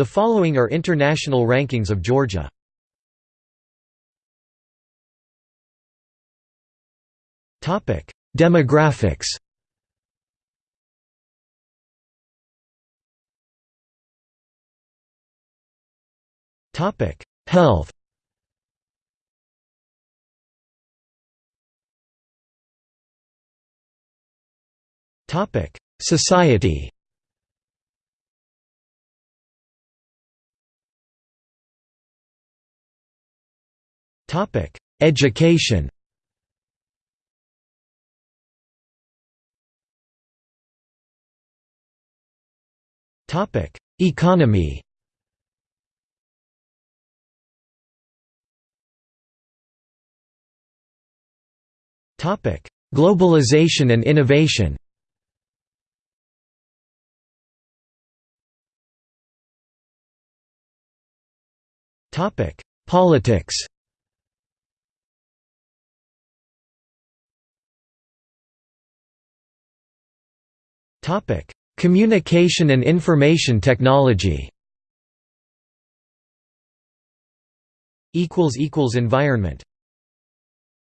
The following are international rankings of Georgia. Topic: Demographics. Topic: Health. Topic: Society. Topic: Education. Topic: Economy. Topic: Globalization and innovation. Topic: Politics. Communication and Information Technology. Environment.